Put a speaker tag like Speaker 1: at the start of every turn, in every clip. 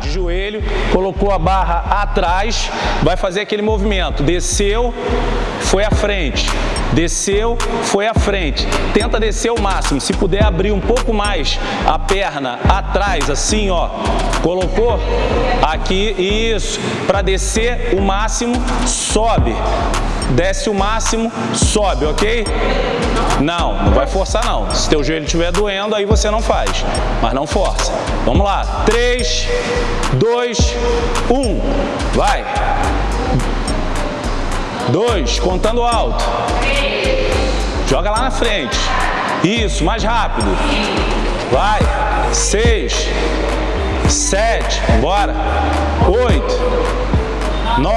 Speaker 1: de joelho, colocou a barra atrás, vai fazer aquele movimento, desceu, foi à frente, desceu, foi à frente, tenta descer o máximo, se puder abrir um pouco mais a perna atrás, assim ó, colocou, aqui, isso, para descer o máximo, sobe, desce o máximo, sobe, ok? Não, não vai forçar não. Se teu joelho estiver doendo, aí você não faz, mas não força. Vamos lá, 3, 2, 1, vai. 2, contando alto. Joga lá na frente. Isso, mais rápido. Vai. 6, 7, bora. 8, 9,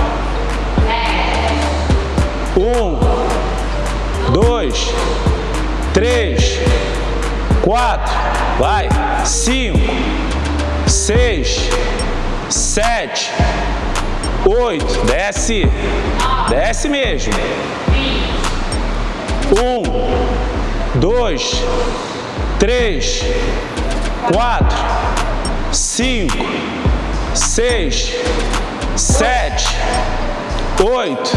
Speaker 1: 10. Um, dois, três, quatro, vai, cinco, seis, sete, oito, desce, desce mesmo. Um, dois, três, quatro, cinco, seis, sete, oito,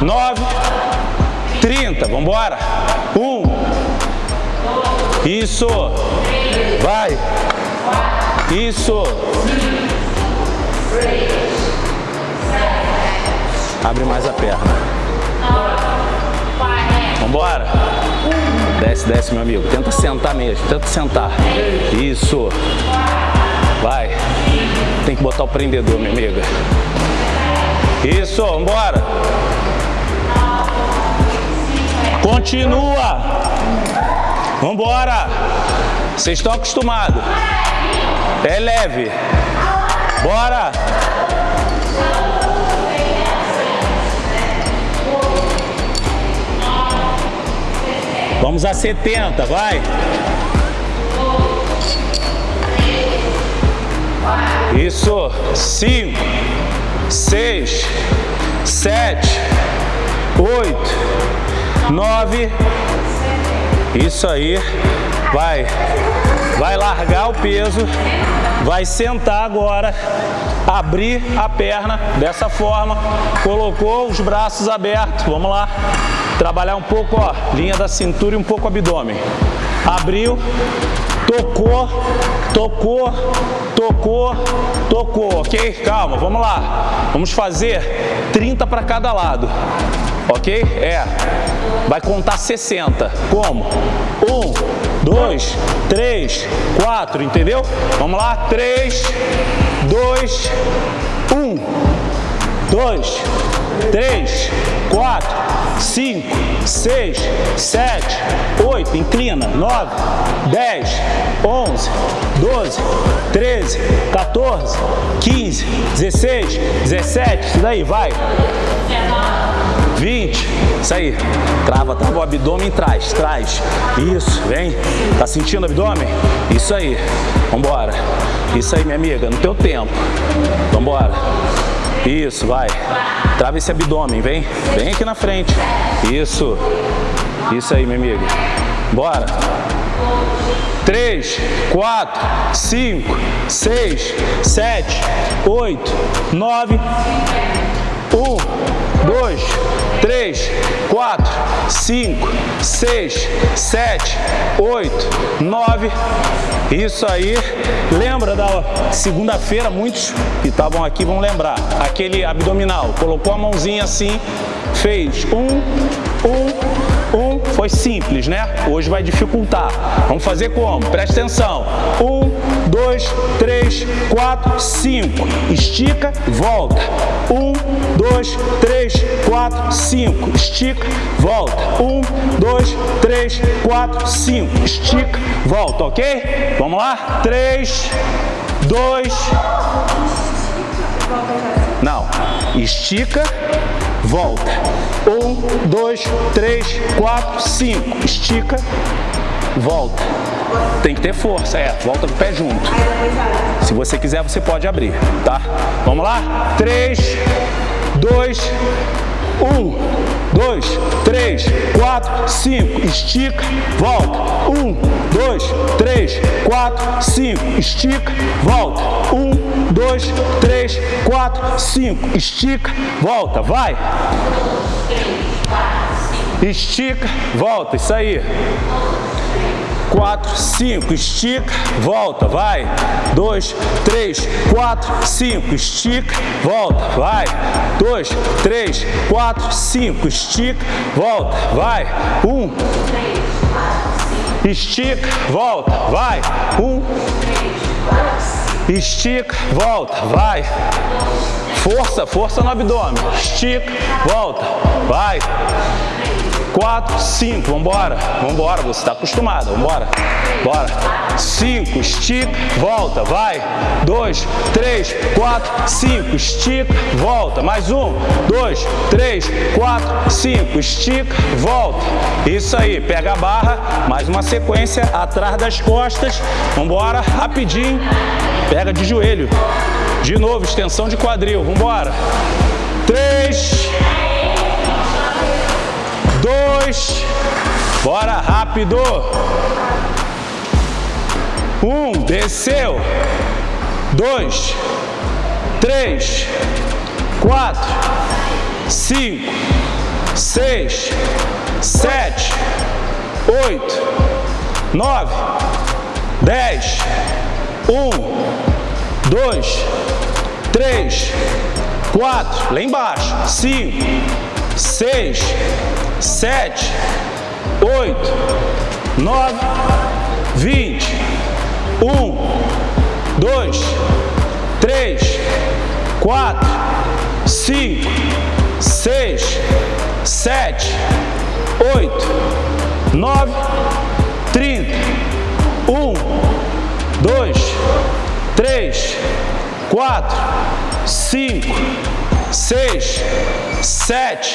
Speaker 1: 9, 30. Vamos embora. 1. Isso. Vai. Isso. Abre mais a perna. Vamos embora, Desce, desce, meu amigo. Tenta sentar mesmo. Tenta sentar. Isso. Vai. Tem que botar o prendedor, minha amiga. Isso, embora. Continua. Vambora. Vocês estão acostumados. É leve. Bora. Vamos a 70, vai. Isso. 5, 6, 7, 8, nove. Isso aí. Vai. Vai largar o peso. Vai sentar agora. Abrir a perna dessa forma. Colocou os braços abertos. Vamos lá. Trabalhar um pouco, ó, linha da cintura e um pouco o abdômen. Abriu, tocou, tocou, tocou, tocou, ok? Calma, vamos lá. Vamos fazer 30 para cada lado, ok? É, vai contar 60. Como? 1, 2, 3, 4, entendeu? Vamos lá, 3, 2, 1 dois, três, quatro, cinco, seis, sete, oito, inclina, nove, dez, onze, doze, treze, 14, quinze, dezesseis, dezessete, isso daí, vai. 20, isso aí, trava, trava o abdômen traz, traz, isso, vem, tá sentindo o abdômen? Isso aí, vambora, isso aí minha amiga, no teu tempo, vambora, isso, vai. Trava esse abdômen, vem. Vem aqui na frente. Isso. Isso aí, meu amigo. Bora. 3, 4, 5, 6, 7, 8, 9... Um, dois, três, quatro, cinco, seis, sete, oito, nove. Isso aí. Lembra da segunda-feira, muitos que estavam aqui vão lembrar. Aquele abdominal. Colocou a mãozinha assim, fez um, um, um foi simples, né? Hoje vai dificultar. Vamos fazer como? Presta atenção. Um, dois, três, quatro, cinco. Estica, volta. Um, dois, três, quatro, cinco. Estica, volta. Um, dois, três, quatro, cinco. Estica, volta, ok? Vamos lá? Três, dois... Não. Estica, volta. Um, dois, três, quatro, cinco. Estica, volta. Tem que ter força, é. Volta com o pé junto. Se você quiser, você pode abrir, tá? Vamos lá? 3, 2, 1, 2, 3, 4, 5, estica, volta. 1, 2, 3, 4, 5, estica, volta. 1, 2, 3, 4, 5, estica, volta. Vai! Estica, volta, isso aí quatro, cinco, estica, volta, vai. Dois, três, quatro, cinco, estica, volta, vai. Dois, três, quatro, cinco, estica, volta, vai. Um, estica, volta, vai. Um, estica, volta, vai. Força, força no abdômen. Estica, volta, vai quatro, cinco, vambora, vambora, você está acostumado, vambora, bora, cinco, estica, volta, vai, dois, três, quatro, cinco, estica, volta, mais um, dois, três, quatro, cinco, estica, volta, isso aí, pega a barra, mais uma sequência, atrás das costas, vambora, rapidinho, pega de joelho, de novo, extensão de quadril, vambora, três, dois, bora rápido. Um, desceu. Dois, três, quatro, cinco, seis, sete, oito, nove, dez, um, dois, três, quatro, lá embaixo, cinco, seis, sete, oito, nove, vinte, um, dois, três, quatro, cinco, seis, sete, oito, nove, trinta, um, dois, três, quatro, cinco, seis, sete.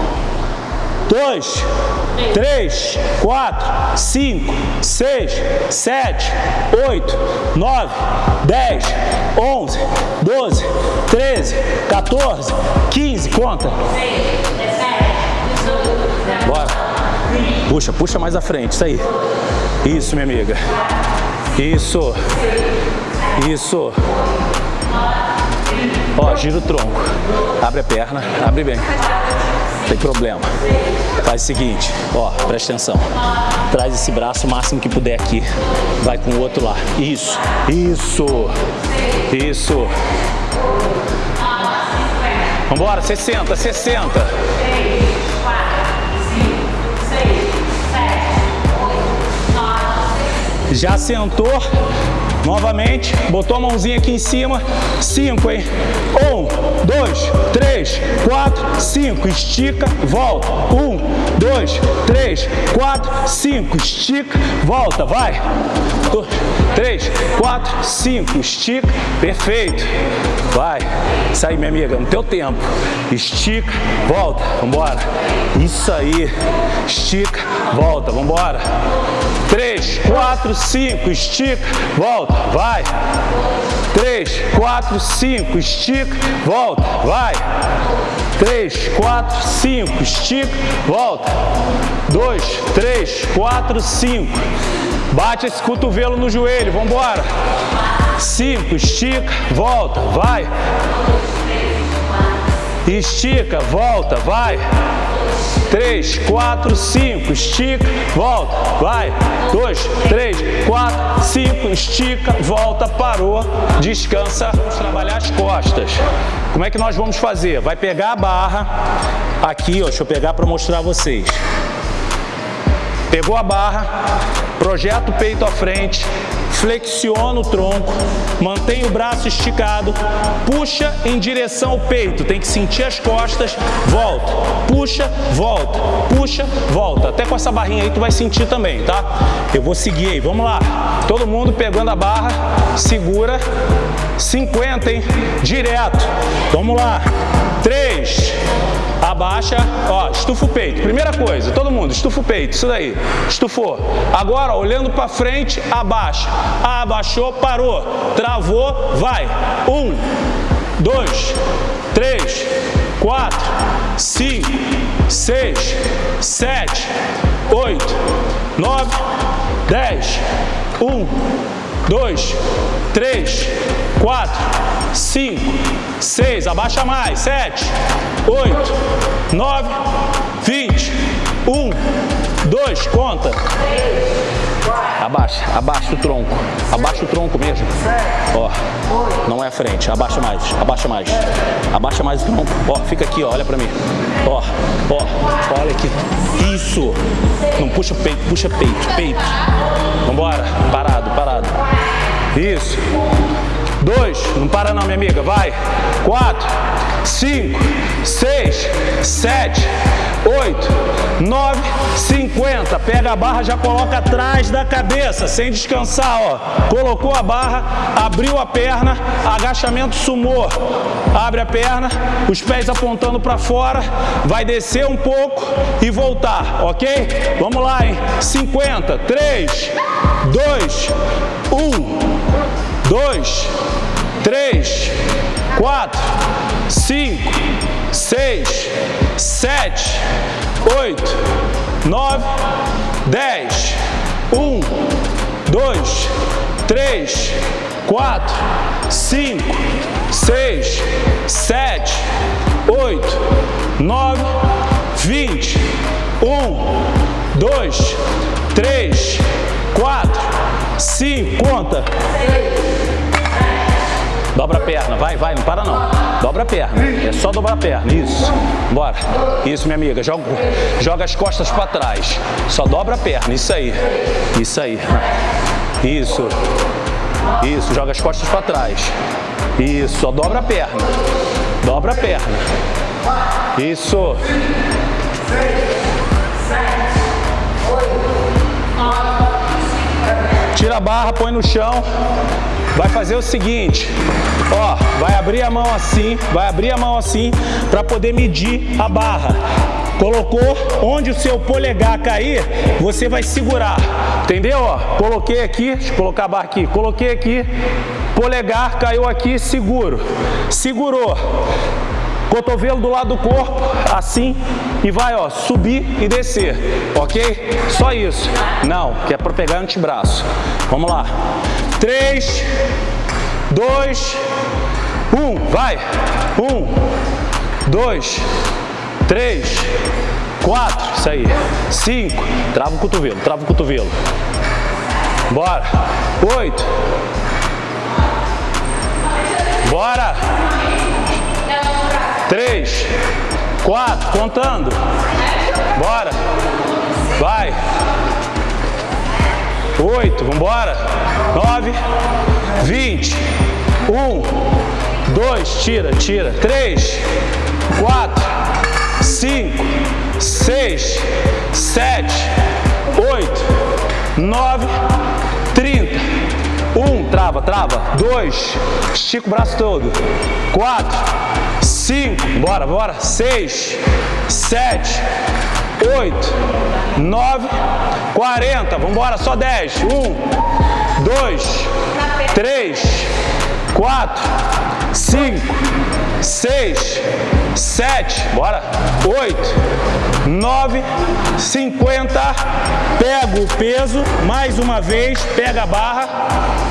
Speaker 1: dois, três, quatro, cinco, seis, sete, oito, nove, dez, onze, doze, treze, 14, quinze, conta. Bora. Puxa, puxa mais à frente, isso aí. Isso, minha amiga. Isso. Isso. Ó, gira o tronco. Abre a perna, abre bem tem problema. Faz o seguinte, ó, presta atenção. Traz esse braço o máximo que puder aqui. Vai com o outro lá. Isso, isso, isso. Vambora, 60, 60. 3, 4, 5, 6, 7, 8, 9, Já sentou? Novamente, botou a mãozinha aqui em cima, cinco, hein? Um, dois, três, quatro, cinco, estica, volta. Um, dois, três, quatro, cinco, estica, volta, vai. Dois, três, quatro, cinco, estica, perfeito. Vai, isso aí, minha amiga, no teu tempo. Estica, volta, vambora. Isso aí, estica, volta, vambora. Três. 3, 4, 5, estica, volta, vai. 3, 4, 5, estica, volta, vai. 3, 4, 5, estica, volta. 2, 3, 4, 5. Bate esse cotovelo no joelho, vamos embora. 5, estica, volta, vai. Estica, volta, vai. 3, 4, 5, estica, volta, vai, 2, 3, 4, 5, estica, volta, parou, descansa, vamos trabalhar as costas. Como é que nós vamos fazer? Vai pegar a barra, aqui, ó, deixa eu pegar para mostrar a vocês. Pegou a barra, projeta o peito à frente, flexiona o tronco, mantém o braço esticado, puxa em direção ao peito, tem que sentir as costas, volta, puxa, volta, puxa, volta. Até com essa barrinha aí tu vai sentir também, tá? Eu vou seguir aí, vamos lá. Todo mundo pegando a barra, segura, 50, hein? Direto. Vamos lá. 3, abaixa, ó, estufa o peito. Primeira coisa, todo mundo, estufa o peito, isso daí. Estufou. Agora, olhando para frente, abaixa. Abaixou, parou. Travou, vai. Um, dois, três, quatro, cinco, seis, sete, oito, nove, dez. Um, dois, 3, 4, 5, 6, abaixa mais, 7, 8, 9, 20, 1, 2, conta. 3, 4, Abaixa, abaixa o tronco, abaixa o tronco mesmo. Ó, não é a frente, abaixa mais, abaixa mais, abaixa mais o tronco. Ó, fica aqui, ó, olha pra mim. Ó, ó, olha aqui, isso. Não puxa o peito, puxa peito, peito. Vambora, parado, parado. Isso. Dois. Não para não, minha amiga. Vai. Quatro. Cinco. Seis. Sete. Oito. Nove. Cinquenta. Pega a barra, já coloca atrás da cabeça, sem descansar, ó. Colocou a barra, abriu a perna, agachamento sumou. Abre a perna, os pés apontando para fora, vai descer um pouco e voltar, ok? Vamos lá, hein? Cinquenta. Três. Dois. Um dois, três, quatro, cinco, seis, sete, oito, nove, dez, um, dois, três, quatro, cinco, seis, sete, oito, nove, vinte, um, dois, três, quatro Sim, conta. Dobra a perna, vai, vai, não para não. Dobra a perna, é só dobrar a perna, isso. Bora. Isso, minha amiga, joga, joga as costas para trás. Só dobra a perna, isso aí. Isso aí. Isso. Isso, joga as costas para trás. Isso, só dobra a perna. Dobra a perna. Isso. Isso. tira a barra, põe no chão, vai fazer o seguinte, ó, vai abrir a mão assim, vai abrir a mão assim para poder medir a barra. Colocou onde o seu polegar cair, você vai segurar, entendeu? Ó, coloquei aqui, deixa eu colocar a barra aqui, coloquei aqui, polegar caiu aqui, seguro, segurou cotovelo do lado do corpo, assim, e vai, ó, subir e descer, ok? Só isso. Não, que é para pegar o antebraço. Vamos lá. 3, 2, 1, vai. 1, 2, 3, 4, isso aí. 5, trava o cotovelo, trava o cotovelo. Bora. 8. Bora três, quatro, contando. Bora. Vai. Oito, vambora. Nove, vinte. Um, dois, tira, tira. Três, quatro, cinco, seis, sete, oito, nove, trinta. Um, trava, trava. Dois, estica o braço todo. Quatro, 5, bora, bora, seis, sete, oito, nove, quarenta, vamos embora, só dez, um, dois, três, quatro, cinco, seis, sete, bora, oito, nove, cinquenta, pega o peso, mais uma vez, pega a barra,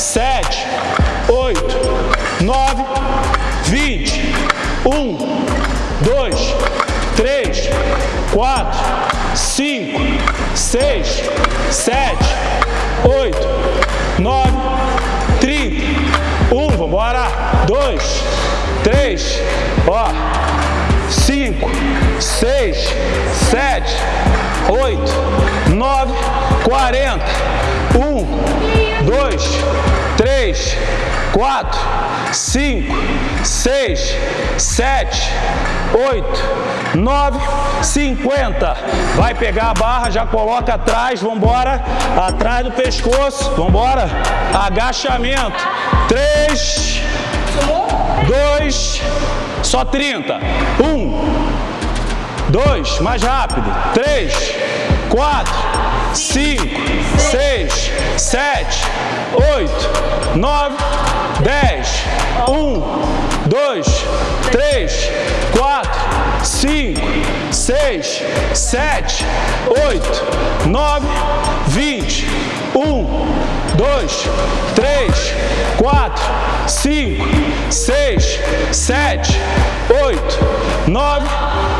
Speaker 1: sete, oito, nove, vinte, um, dois, três, quatro, cinco, seis, sete, oito, nove, trinta, um, vambora, dois, três, ó, cinco, seis, sete, oito, nove, quarenta, um, dois 3, 4, 5, 6, 7, 8, 9, 50. Vai pegar a barra, já coloca atrás, vamos embora. Atrás do pescoço, vamos embora. Agachamento. 3, 2, só 30. 1, 2, mais rápido. 3, 4, 5, 6, 7, 8, 9, 10, 1, 2, 3, 4, 5, 6, 7, 8, 9, 20, 1, 2, 3, 4, 5, 6, 7, 8, 9,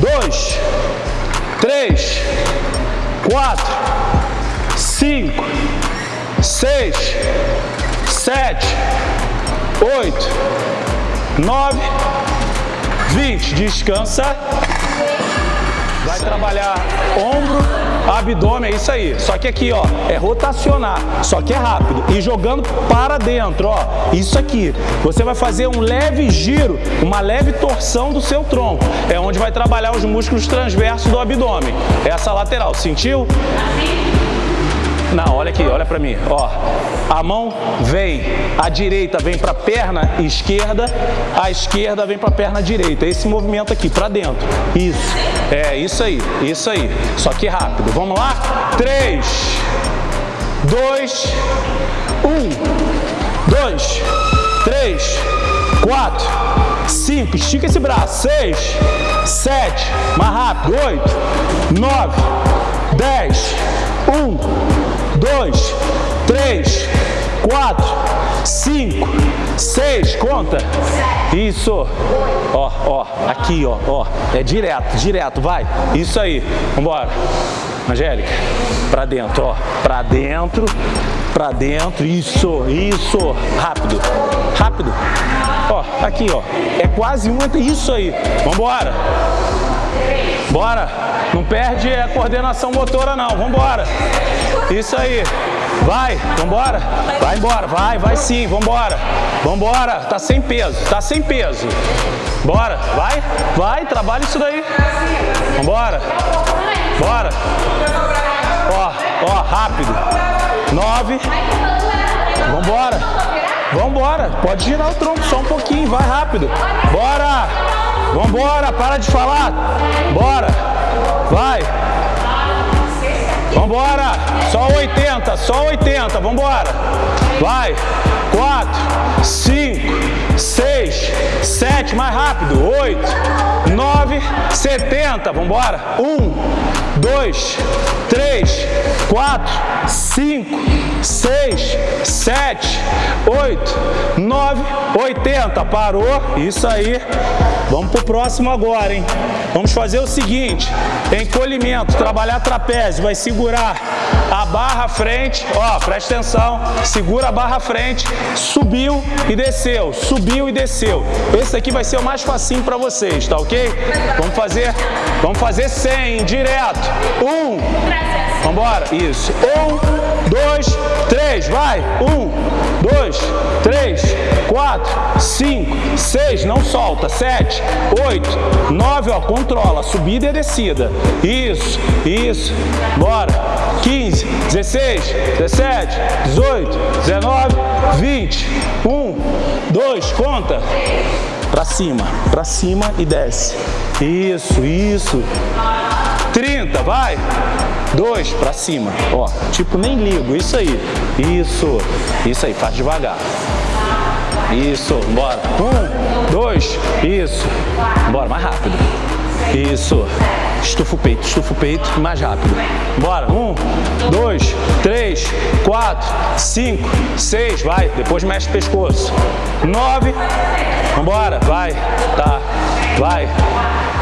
Speaker 1: dois, três, quatro, cinco, seis, sete, oito, nove, vinte. Descansa. Vai trabalhar ombro. Abdômen é isso aí. Só que aqui, ó, é rotacionar. Só que é rápido. E jogando para dentro, ó. Isso aqui. Você vai fazer um leve giro, uma leve torção do seu tronco. É onde vai trabalhar os músculos transversos do abdômen. Essa lateral. Sentiu? Assim. Não, olha aqui, olha pra mim. Ó, a mão vem, a direita vem pra perna esquerda, a esquerda vem pra perna direita. Esse movimento aqui, pra dentro. Isso. É, isso aí, isso aí. Só que rápido. Vamos lá? Três, dois, um, dois, três, quatro, cinco. Estica esse braço. Seis, sete, mais rápido. Oito, nove, dez, um, dois, três, quatro, cinco, seis, conta. Isso. Ó, ó, aqui, ó, ó. É direto, direto, vai. Isso aí. Vambora. Angélica, pra dentro, ó. Pra dentro, pra dentro. Isso, isso. Rápido, rápido. Ó, aqui, ó. É quase um, isso aí. Vambora. Bora. Não perde a coordenação motora não, vambora. Isso aí. Vai, vambora. Vai embora, vai, vai sim, vambora. Vambora, tá sem peso, tá sem peso. Bora, vai, vai, trabalha isso daí. Vambora. Bora. Ó, ó, rápido. Nove. Vambora. Vambora. Pode girar o tronco só um pouquinho, vai rápido. Bora. Vambora, para de falar. Bora. Vai. Vambora. Só 80, só 80. Vambora. Vai. 4, 5, 6, 7. Mais rápido. 8, 70, vamos embora. 1, 2, 3, 4, 5, 6, 7, 8, 9, 80. Parou. Isso aí. Vamos pro próximo agora, hein? Vamos fazer o seguinte. Encolhimento, trabalhar trapézio. Vai segurar a barra frente. Ó, presta atenção. Segura a barra frente. Subiu e desceu. Subiu e desceu. Esse aqui vai ser o mais facinho para vocês, tá ok? Vamos fazer fazer? Vamos fazer 100, direto. Um. Vamos embora. Isso. Um, dois, três. Vai. Um, dois, três, quatro, cinco, seis. Não solta. Sete, oito, nove. Ó, controla. Subida e descida. Isso, isso. Bora. 15, 16, 17, 18, 19, 20. Um, dois. Conta. Pra cima, pra cima e desce. Isso, isso. 30, vai. 2, pra cima. Ó, tipo, nem ligo, isso aí. Isso, isso aí, faz devagar. Isso, bora. Um, dois, isso. Bora, mais rápido. Isso. Estufa o peito, estufa o peito, mais rápido. Bora, um, dois, três, quatro, cinco, seis, vai. Depois mexe o pescoço. Nove, vambora, vai, tá, vai.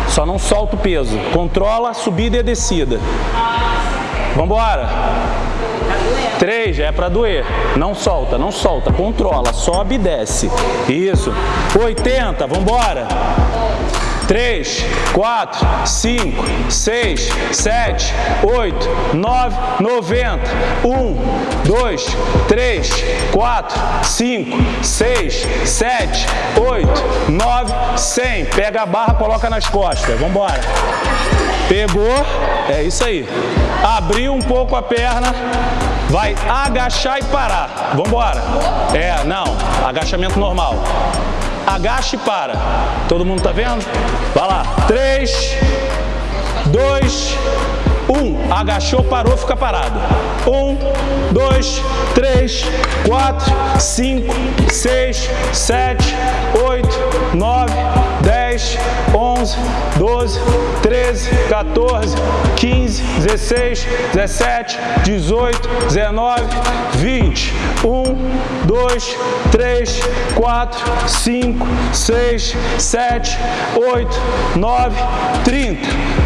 Speaker 1: Só não solta o peso. Controla a subida e a descida. Vambora. Três, é pra doer. Não solta, não solta. Controla, sobe e desce. Isso. Oitenta, vambora. 3, 4, 5, 6, 7, 8, 9, 90, 1, 2, 3, 4, 5, 6, 7, 8, 9, 100. Pega a barra, coloca nas costas. Vamos embora. Pegou, é isso aí. Abriu um pouco a perna, vai agachar e parar. Vamos embora. É, não, agachamento normal agacha e para. Todo mundo tá vendo? Vai lá. 3, 2, 1. Agachou, parou, fica parado. 1, 2, 3, 4, 5, 6, 7, 8, 9, 10. 10, 11, 12, 13, 14, 15, 16, 17, 18, 19, 20. 1, 2, 3, 4, 5, 6, 7, 8, 9, 30.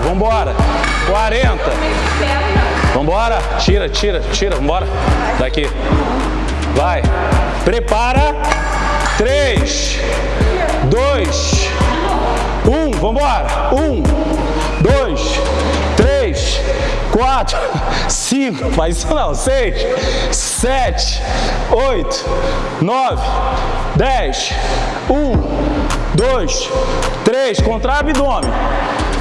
Speaker 1: vambora. 40. Vambora. Tira, tira, tira, vambora. Daqui. Vai. Prepara. 3, 2, 1, vambora. 1, 2, 3, 4, 5, faz isso não, 6, 7, 8, 9, 10, 1, 2, 3, contra abdômen.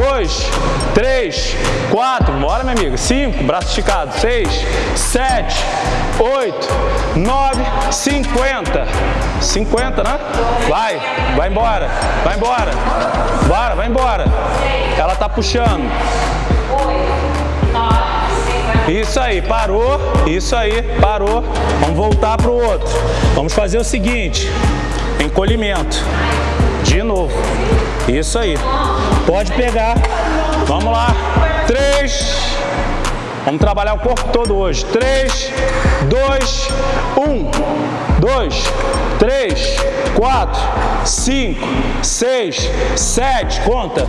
Speaker 1: dois, três, quatro, bora meu amigo, cinco, braço esticado, seis, sete, oito, nove, cinquenta, cinquenta, né? Vai, vai embora, vai embora, bora, vai embora, ela tá puxando. Isso aí, parou, isso aí, parou. Vamos voltar pro outro. Vamos fazer o seguinte, encolhimento. De novo. Isso aí. Pode pegar. Vamos lá. Três. Vamos trabalhar o corpo todo hoje. Três, dois, um, dois, três, quatro, cinco, seis, sete. Conta.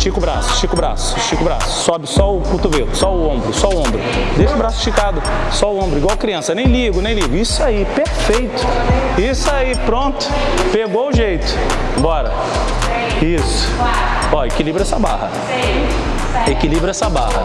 Speaker 1: Estica o braço, estica o braço, estica o braço. Sobe só o cotovelo, só o ombro, só o ombro. Deixa o braço esticado, só o ombro, igual criança. Nem ligo, nem ligo. Isso aí, perfeito. Isso aí, pronto. Pegou o jeito. Bora. Isso. Ó, equilibra essa barra. Equilibra essa barra.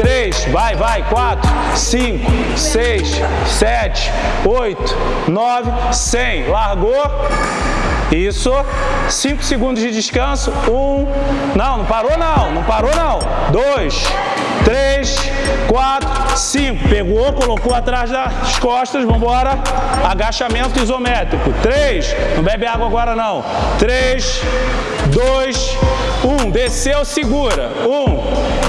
Speaker 1: 3, vai, vai, 4, 5, 6, 7, 8, 9, 100. Largou. Isso. 5 segundos de descanso. 1. Um. Não, não parou não. Não parou não. 2, 3, 4, 5. Pegou, colocou atrás das costas. Vamos embora. Agachamento isométrico. 3. Não bebe água agora não. 3, 2, 1. Desceu, segura. 1. Um.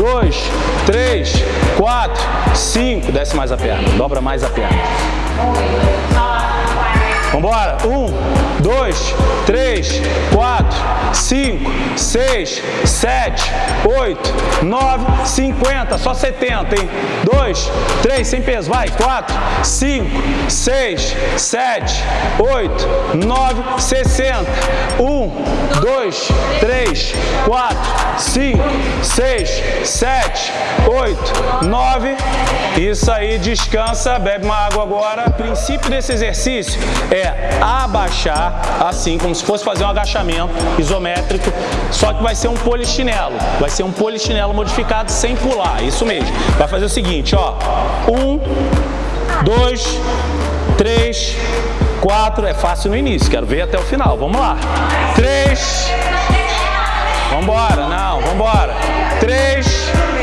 Speaker 1: dois, três, quatro, cinco. Desce mais a perna, dobra mais a perna. Um, dois, Vambora. Um, dois, três, quatro, cinco, seis, sete, oito, nove, cinquenta. Só setenta, hein? Dois, três, sem peso. Vai. Quatro, cinco, seis, sete, oito, nove, sessenta. Um, dois, três, quatro, cinco, seis, sete, oito, nove. Isso aí. Descansa. Bebe uma água agora. O princípio desse exercício é é abaixar, assim, como se fosse fazer um agachamento isométrico, só que vai ser um polichinelo, vai ser um polichinelo modificado sem pular, isso mesmo. Vai fazer o seguinte, ó, um, dois, três, quatro, é fácil no início, quero ver até o final, vamos lá. Três, vambora, não, vambora. Três,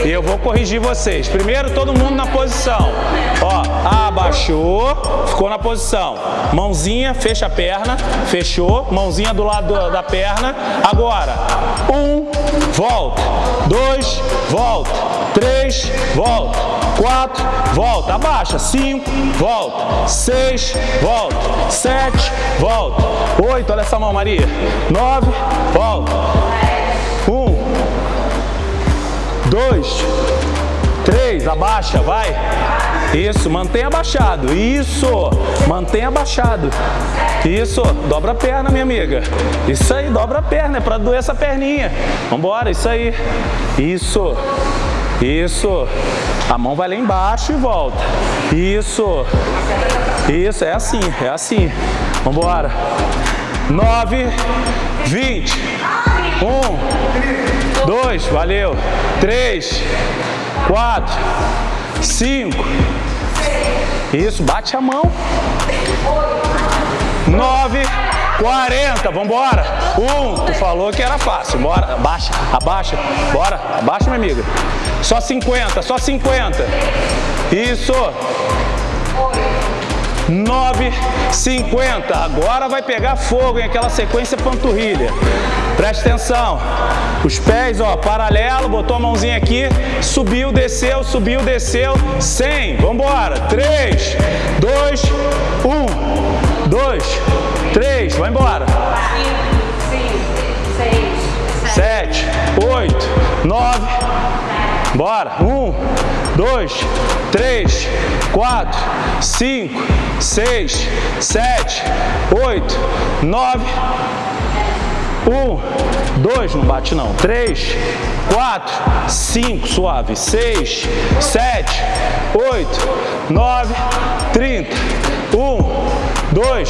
Speaker 1: e eu vou corrigir vocês. Primeiro, todo mundo na posição. Ó, abaixou, ficou na posição. Mãozinha, fecha a perna, fechou. Mãozinha do lado da perna. Agora, um, volta. Dois, volta. Três, volta. Quatro, volta. Abaixa. Cinco, volta. Seis, volta. Sete, volta. Oito, olha essa mão, Maria. Nove, volta dois, três, abaixa, vai. Isso, mantém abaixado, isso, mantém abaixado. Isso, dobra a perna, minha amiga. Isso aí, dobra a perna, é pra doer essa perninha. Vambora, isso aí. Isso, isso. A mão vai lá embaixo e volta. Isso, isso, é assim, é assim. Vambora. Nove, vinte. Um, dois, valeu. Três, quatro, cinco. Isso, bate a mão. Nove, quarenta, vambora. Um, tu falou que era fácil, bora, abaixa, abaixa, bora, abaixa, minha amiga. Só cinquenta, só cinquenta. Isso. 9, 50. Agora vai pegar fogo em aquela sequência panturrilha. Presta atenção. Os pés, ó, paralelo, botou a mãozinha aqui, subiu, desceu, subiu, desceu. 100. Vamos embora. 3, 2, 1, 2, 3. Vai embora. 5, 6, 7, 8, 9, Bora. Um, dois, três, quatro, cinco, seis, sete, oito, nove. Um, dois, não bate não. Três, quatro, cinco, suave. Seis, sete, oito, nove, trinta. Um, dois,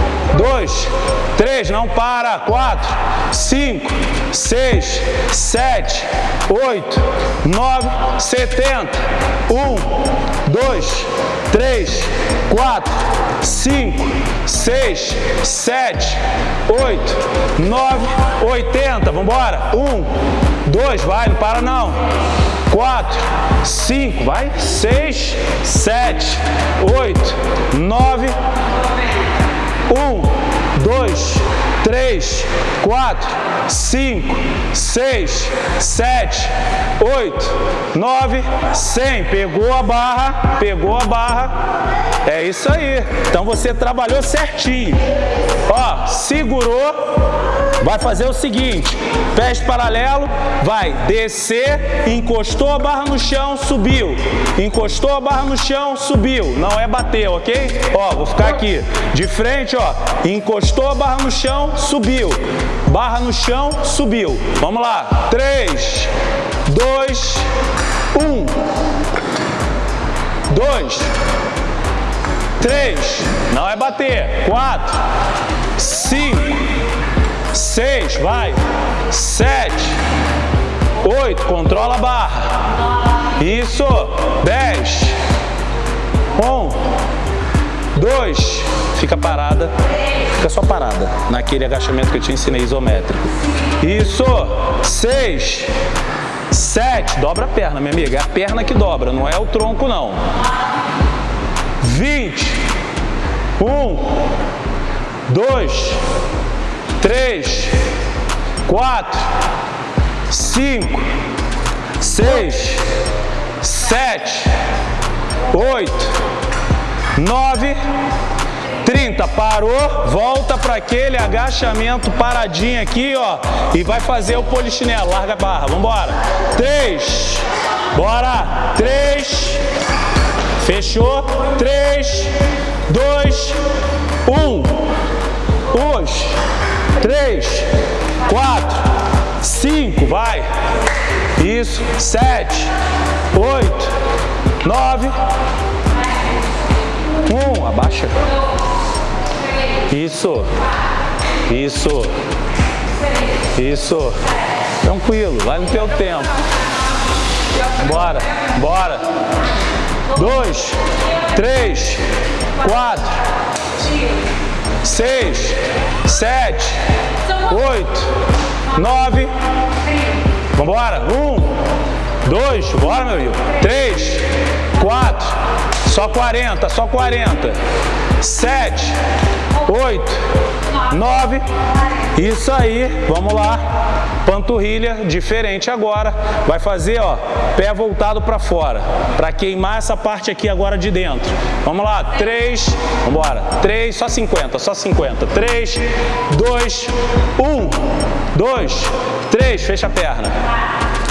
Speaker 1: dois, três, não para, quatro, cinco, seis, sete, oito, nove, setenta, um, dois, três, quatro, cinco, seis, sete, oito, nove, oitenta, vamos embora, um, dois, vai, não para não, 4, 5, vai, 6, 7, 8, 9, um, dois, três, quatro, cinco, seis, sete, oito, nove, cem. Pegou a barra, pegou a barra. É isso aí. Então você trabalhou certinho segurou, vai fazer o seguinte, pés paralelo, vai descer, encostou a barra no chão, subiu, encostou a barra no chão, subiu, não é bater, ok? Ó, vou ficar aqui, de frente, ó, encostou a barra no chão, subiu, barra no chão, subiu. Vamos lá, 3, 2, 1, 2, 3, não é bater, 4, seis, vai, sete, oito, controla a barra, isso, dez, 1, dois, fica parada, fica só parada, naquele agachamento que eu te ensinei isométrico, isso, seis, sete, dobra a perna, minha amiga, é a perna que dobra, não é o tronco não, vinte, um, dois três, quatro, cinco, seis, sete, oito, nove, trinta. Parou, volta para aquele agachamento paradinho aqui, ó. E vai fazer o polichinelo. Larga a barra, vambora. Três, bora. Três, fechou. Três, dois, um. Hoje três, quatro, cinco, vai. Isso, sete, oito, nove, um, abaixa. Isso, isso, isso. Tranquilo, vai no teu tempo. Bora, bora. Dois, três, quatro, seis, sete, oito, nove. embora Um, dois, bora, meu amigo. Três, quatro. Só 40, só 40. 7, 8, 9. Isso aí, vamos lá. Panturrilha diferente agora. Vai fazer, ó, pé voltado para fora, para queimar essa parte aqui agora de dentro. Vamos lá, 3, vamos embora. 3, só 50, só 50. 3, 2, 1, 2, 3, fecha a perna.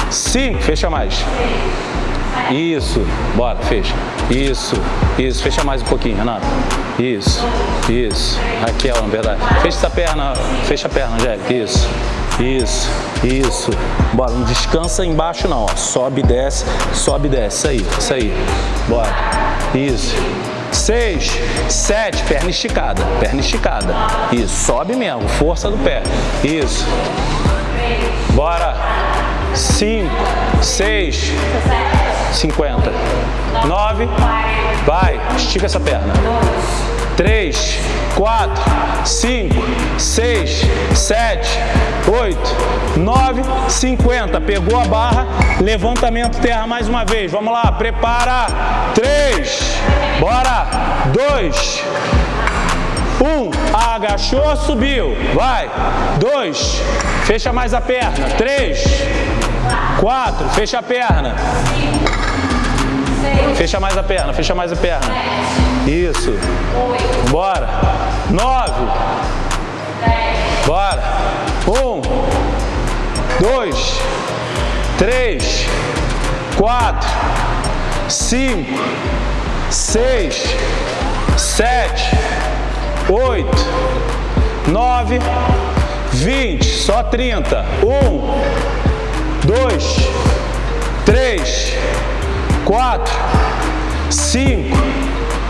Speaker 1: 5, fecha mais. Isso, bora, fecha. Isso, isso. Fecha mais um pouquinho, Renato. Isso, isso. Raquel, na é verdade. Fecha essa perna, fecha a perna, Angélica. Isso, isso, isso. Bora, não descansa embaixo não, ó. Sobe, desce, sobe, desce. Isso aí, isso aí. Bora. Isso. Seis, sete, perna esticada, perna esticada. Isso, sobe mesmo, força do pé. Isso. Bora. 5, 6, 50, 9, vai, estica essa perna, 3, 4, 5, 6, 7, 8, 9, 50. Pegou a barra, levantamento terra mais uma vez. Vamos lá, prepara. 3, bora. 2, 1, um, agachou, subiu. Vai. Dois, fecha mais a perna. Três, quatro, fecha a perna. Fecha mais a perna, fecha mais a perna. Isso. Bora. Nove. Bora. Um. Dois. Três. Quatro. Cinco. Seis. Sete. 8, 9, 20, só 30. 1, 2, 3, 4, 5,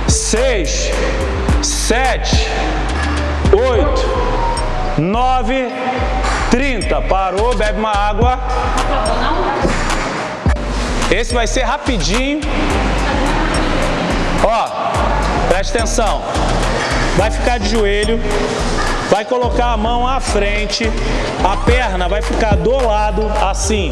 Speaker 1: 6, 7, 8, 9, 30. Parou, bebe uma água. Esse vai ser rapidinho. Ó, presta atenção vai ficar de joelho, vai colocar a mão à frente, a perna vai ficar do lado, assim.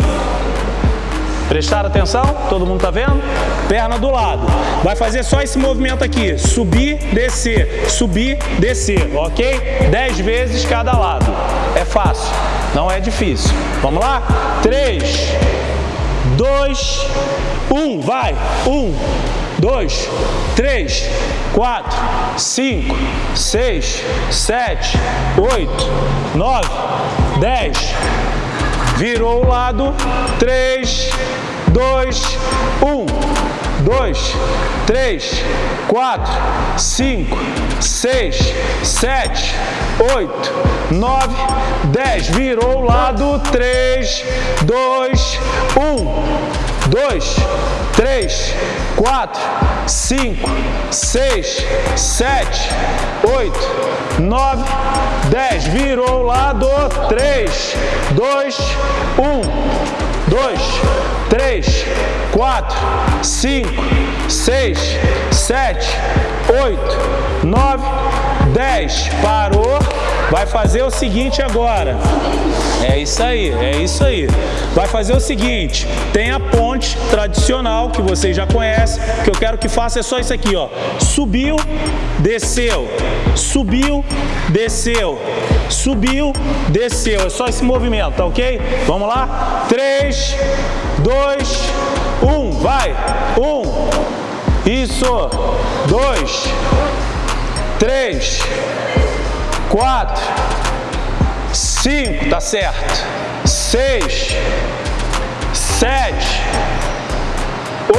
Speaker 1: Prestaram atenção? Todo mundo tá vendo? Perna do lado. Vai fazer só esse movimento aqui. Subir, descer, subir, descer, ok? Dez vezes cada lado. É fácil, não é difícil. Vamos lá? Três, dois, um, vai! Um, 2, 3, 4, 5, 6, 7, 8, 9, 10. Virou o lado, 3, 2, 1 dois, três, quatro, cinco, seis, sete, oito, nove, dez. Virou o lado, três, dois, um dois, três, quatro, cinco, seis, sete, oito, nove, dez. Virou o lado, três, dois, um dois, três, quatro, cinco, seis, sete, oito, nove. 10, parou, vai fazer o seguinte agora. É isso aí, é isso aí. Vai fazer o seguinte, tem a ponte tradicional que vocês já conhecem, o que eu quero que faça é só isso aqui, ó. Subiu, desceu, subiu, desceu, subiu, desceu. É só esse movimento, tá ok? Vamos lá? 3, 2, 1, vai! 1, isso, 2, três, quatro, cinco, tá certo, seis, sete,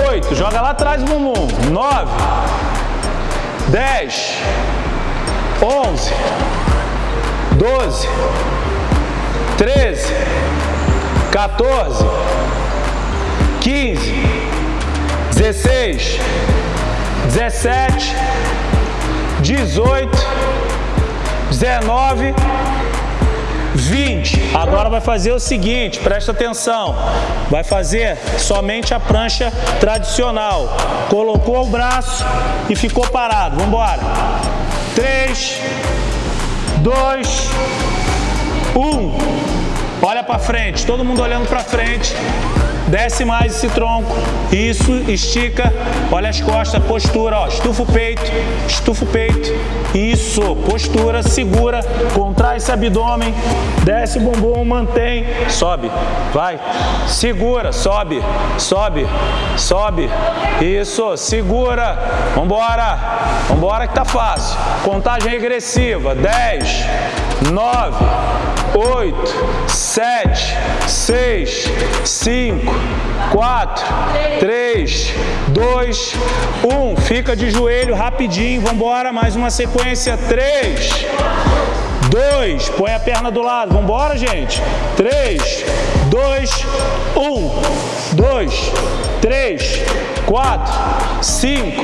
Speaker 1: oito, joga lá atrás o bumbum, nove, dez, onze, doze, treze, 14, 15, 16, 17, 18, 19, 20. Agora vai fazer o seguinte, presta atenção. Vai fazer somente a prancha tradicional. Colocou o braço e ficou parado. Vamos embora. 3, 2, 1. Olha para frente, todo mundo olhando para frente. Desce mais esse tronco. Isso, estica. Olha as costas, postura. Ó. Estufa o peito, estufa o peito. Isso, postura, segura. Contrai esse abdômen. Desce o bumbum, mantém. Sobe, vai. Segura, sobe, sobe, sobe. Isso, segura. Vambora, vambora que tá fácil. Contagem regressiva. 10, 9, oito, sete, seis, cinco, quatro, três, dois, um. Fica de joelho rapidinho, vamos embora, mais uma sequência, três, dois, põe a perna do lado, vamos embora, gente. Três, dois, um, dois, três, quatro, cinco,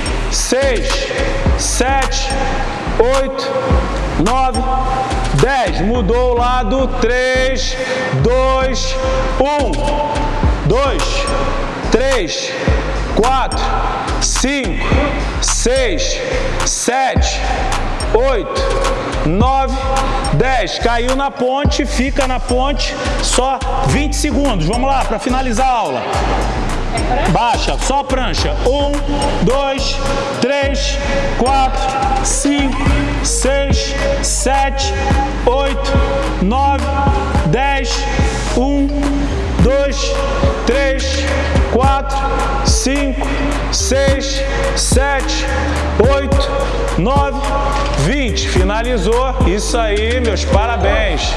Speaker 1: 6, 7, 8, 9, 10. Mudou o lado. 3, 2, 1, 2, 3, 4, 5, 6, 7, 8, 9, 10. Caiu na ponte, fica na ponte, só 20 segundos. Vamos lá, para finalizar a aula. Baixa, só prancha. Um, dois, três, quatro, cinco, seis, sete, oito, nove, dez. Um, dois, três, quatro, cinco, seis, sete, oito, nove, vinte. Finalizou. Isso aí, meus parabéns.